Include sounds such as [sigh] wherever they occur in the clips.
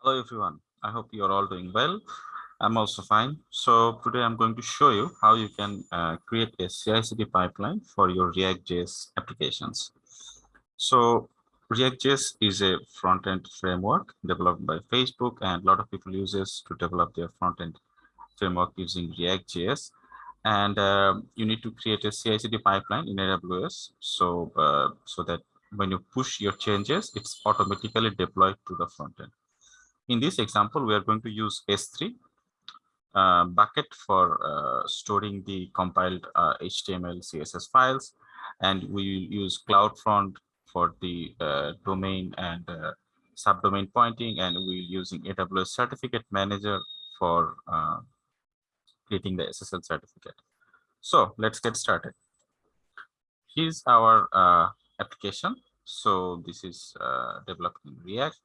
Hello everyone. I hope you're all doing well. I'm also fine. So today I'm going to show you how you can uh, create a CI/CD pipeline for your React.js applications. So React.js is a front-end framework developed by Facebook and a lot of people use this to develop their front-end framework using React.js. And uh, you need to create a CI/CD pipeline in AWS so uh, so that when you push your changes, it's automatically deployed to the front end. In this example, we are going to use S3 uh, bucket for uh, storing the compiled uh, HTML, CSS files, and we use CloudFront for the uh, domain and uh, subdomain pointing, and we're using AWS Certificate Manager for uh, creating the SSL certificate. So let's get started. Here's our application. So this is developed in React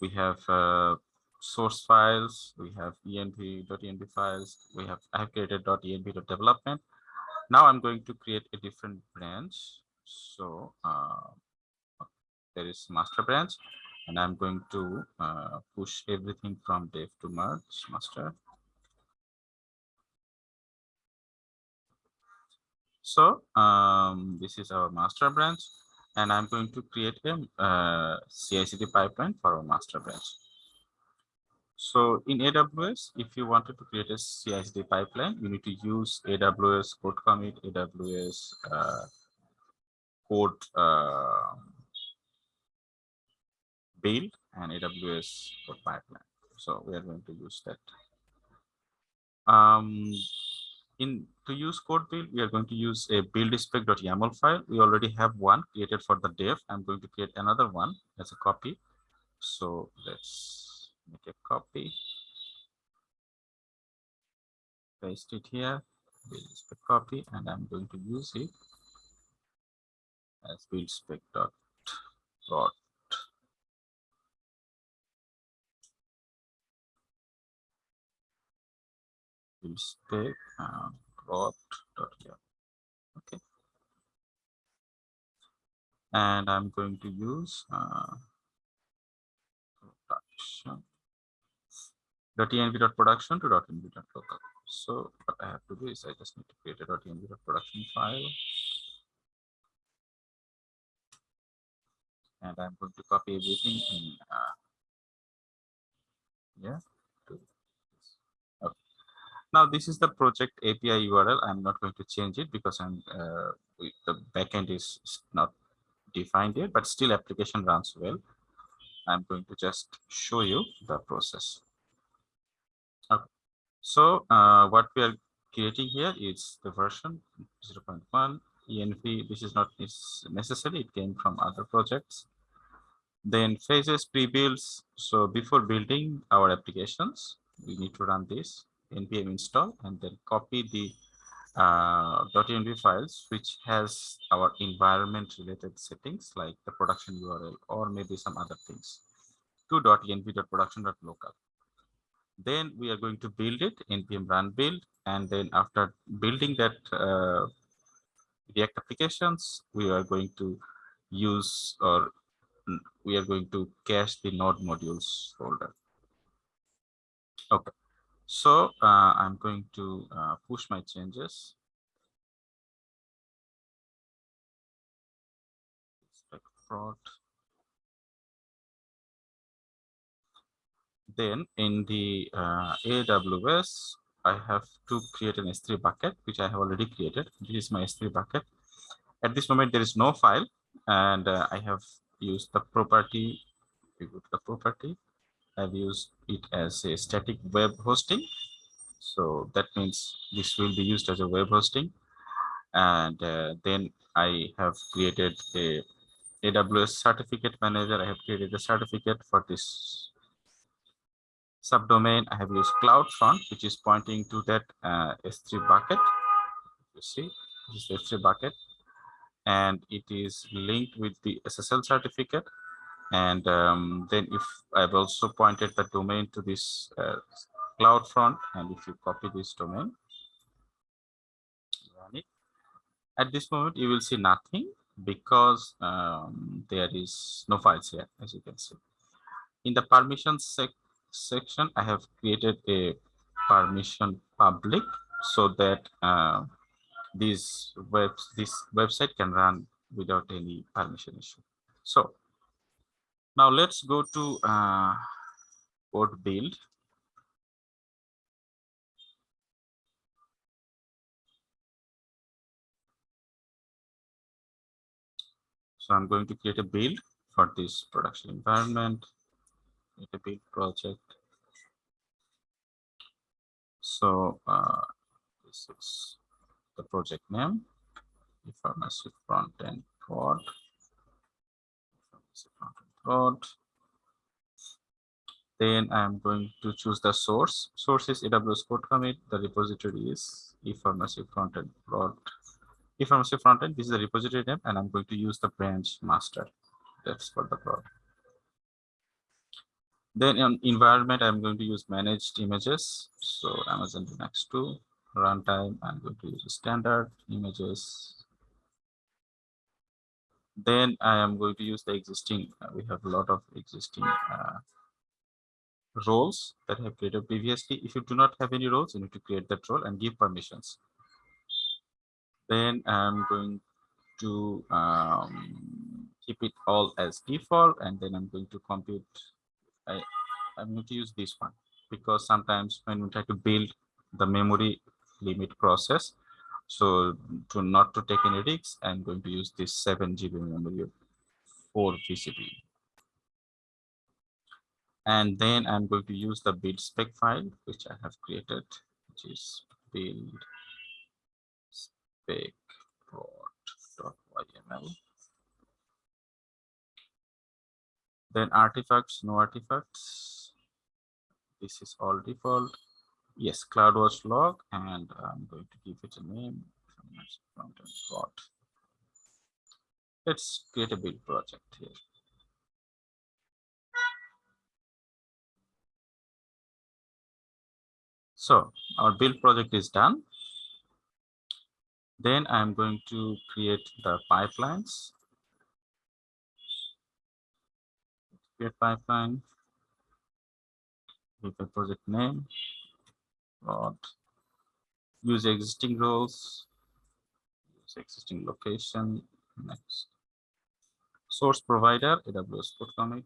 we have uh, source files, we have env.env files, we have I .env.development. Now I'm going to create a different branch. So uh, there is master branch, and I'm going to uh, push everything from dev to merge master. So um, this is our master branch and I'm going to create a uh, CI/CD pipeline for our master branch. So in AWS, if you wanted to create a CI/CD pipeline, you need to use AWS code commit, AWS uh, code uh, build, and AWS code pipeline. So we are going to use that. Um, in to use code build, we are going to use a buildspec.yaml file. We already have one created for the dev. I'm going to create another one as a copy. So let's make a copy. Paste it here, buildspec copy, and I'm going to use it as buildspec.prod spec and plot dot okay. And i'm going to use uh, production. Dot env dot production to dot env dot local. So what i have to do is i just need to create a dot env dot production file. And i'm going to copy everything in uh, yeah now this is the project API URL. I'm not going to change it because I'm uh, the backend is not defined yet, but still application runs well. I'm going to just show you the process. Okay. So uh, what we are creating here is the version 0.1 env. This is not necessary. It came from other projects. Then phases pre-builds. So before building our applications, we need to run this npm install and then copy the uh, .env files which has our environment related settings like the production URL or maybe some other things to .env.production.local. Then we are going to build it npm run build and then after building that uh, React applications, we are going to use or we are going to cache the node modules folder. Okay. So uh, I'm going to uh, push my changes. Then in the uh, AWS, I have to create an S3 bucket, which I have already created. This is my S3 bucket. At this moment, there is no file, and uh, I have used the property. We go to the property I've used it as a static web hosting. So that means this will be used as a web hosting. And uh, then I have created a AWS certificate manager. I have created a certificate for this subdomain. I have used CloudFront, which is pointing to that uh, S3 bucket. You see, this is S3 bucket. And it is linked with the SSL certificate and um, then if I've also pointed the domain to this uh, CloudFront, and if you copy this domain, run it. At this moment, you will see nothing because um, there is no files here, as you can see. in the permission sec section, I have created a permission public so that uh, this website can run without any permission issue. So now let's go to uh, code build. So I'm going to create a build for this production environment, create a build project. So uh, this is the project name, the pharmacy front end prod, Then I'm going to choose the source. Source is AWS code commit. The repository is ePharmacy frontend ePharmacy frontend. This is the repository name, and I'm going to use the branch master. That's for the prod. Then in environment, I'm going to use managed images. So Amazon Linux 2 runtime. I'm going to use standard images. Then I am going to use the existing. Uh, we have a lot of existing uh, roles that have created previously. If you do not have any roles, you need to create that role and give permissions. Then I'm going to um, keep it all as default, and then I'm going to compute. I, I'm going to use this one because sometimes when we try to build the memory limit process, so to not to take any risks, I'm going to use this 7 GB memory for VCP and then I'm going to use the build spec file which I have created, which is build spec .yml. Then artifacts, no artifacts. This is all default. Yes, CloudWatch log, and I'm going to give it a name. Let's create a build project here. So our build project is done. Then I'm going to create the pipelines. Create pipeline with a project name, prod, use existing roles, use existing location, next. Source provider, AWS code commit,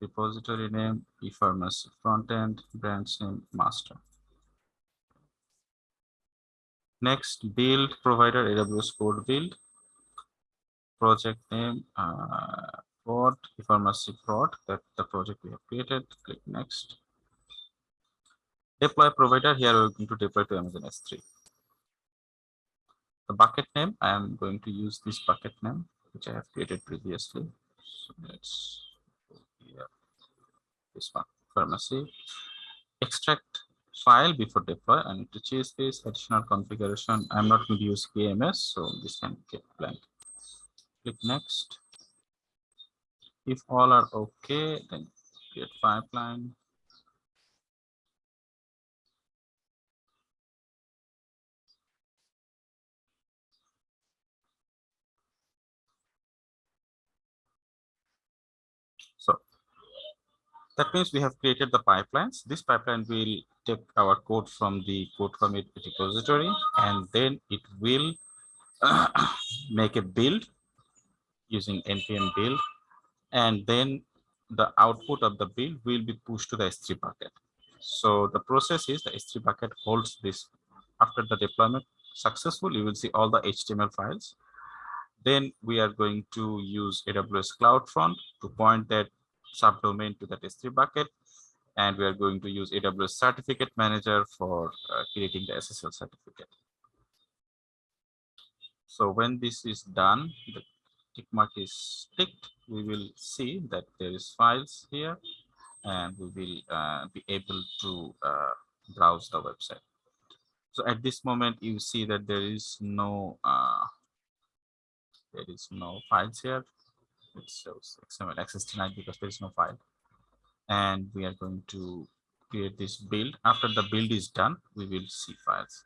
repository name, ePharmacy frontend, branch name, master. Next, build provider AWS code build, project name, uh, prod, ePharmacy prod, that the project we have created. Click next. Deploy provider, here we're going to deploy to Amazon S3. The bucket name, I am going to use this bucket name, which I have created previously. So let's this one pharmacy. Extract file before deploy. I need to change this. Additional configuration. I'm not going to use kms so this can get blank. Click next. If all are okay then create pipeline So that means we have created the pipelines. This pipeline will take our code from the code commit repository, and then it will [clears throat] make a build using npm build, and then the output of the build will be pushed to the S3 bucket. So the process is the S3 bucket holds this. After the deployment successful, you will see all the HTML files. Then we are going to use AWS CloudFront to point that subdomain to that S3 bucket. And we are going to use AWS Certificate Manager for uh, creating the SSL certificate. So when this is done, the tick mark is ticked, we will see that there is files here and we will uh, be able to uh, browse the website. So at this moment, you see that there is no uh, there is no files here it shows XML access denied because there is no file. And we are going to create this build. After the build is done, we will see files.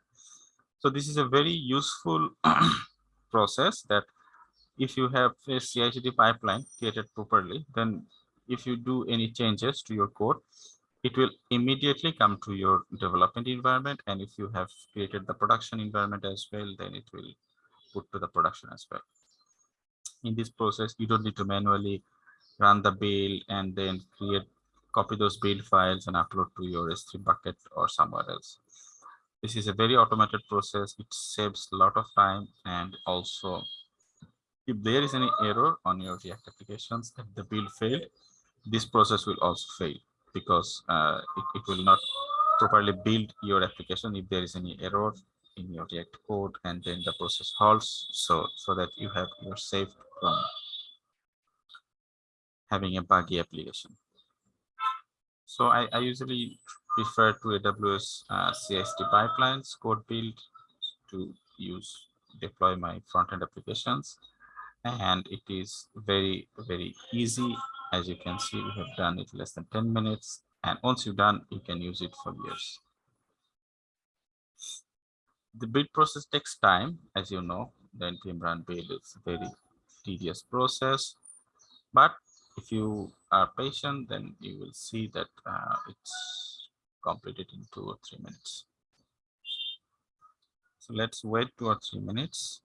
So this is a very useful [clears throat] process that if you have a CI/CD pipeline created properly, then if you do any changes to your code, it will immediately come to your development environment. And if you have created the production environment as well, then it will put to the production as well. In this process, you don't need to manually run the build and then create, copy those build files and upload to your S3 bucket or somewhere else. This is a very automated process. It saves a lot of time and also if there is any error on your React applications, if the build failed, this process will also fail because uh, it, it will not properly build your application if there is any error in your React code and then the process halts so so that you have you're safe from having a buggy application. So I, I usually prefer to AWS uh, pipelines code build to use deploy my front-end applications. And it is very very easy. As you can see we have done it less than 10 minutes. And once you've done you can use it for years the build process takes time as you know. The npm run build is a very tedious process. But if you are patient then you will see that uh, it's completed in two or three minutes. So let's wait two or three minutes.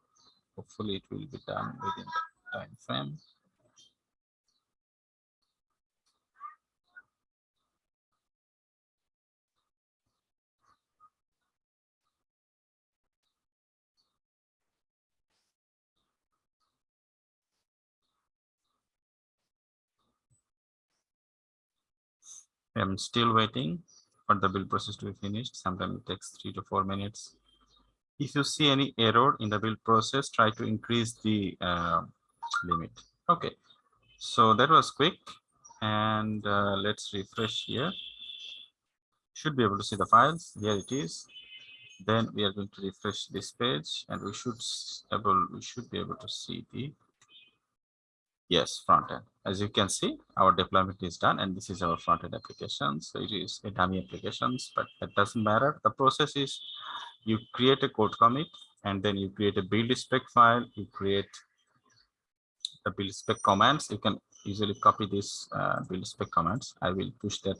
Hopefully it will be done within the time frame I'm still waiting for the build process to be finished. Sometimes it takes three to four minutes. If you see any error in the build process, try to increase the uh, limit. Okay, so that was quick. And uh, let's refresh here. Should be able to see the files. Here it is. Then we are going to refresh this page, and we should able we should be able to see the Yes, front end. As you can see, our deployment is done and this is our front end application. So it is a dummy applications, but that doesn't matter. The process is you create a code commit and then you create a build spec file, you create the build spec commands. You can easily copy this uh, build spec commands. I will push that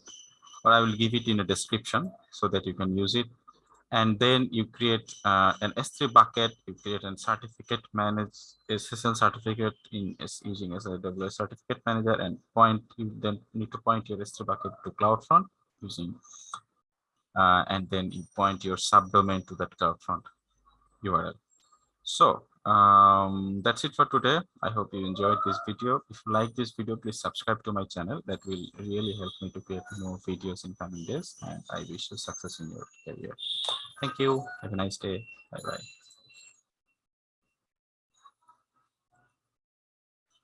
or I will give it in a description so that you can use it and then you create uh, an S3 bucket, you create a certificate manage SSL certificate in using AWS certificate manager and point you then need to point your S3 bucket to CloudFront using uh, and then you point your subdomain to that CloudFront URL. So um, that's it for today. I hope you enjoyed this video. If you like this video, please subscribe to my channel. That will really help me to create more videos in coming days. And I wish you success in your career. Thank you. Have a nice day. Bye bye.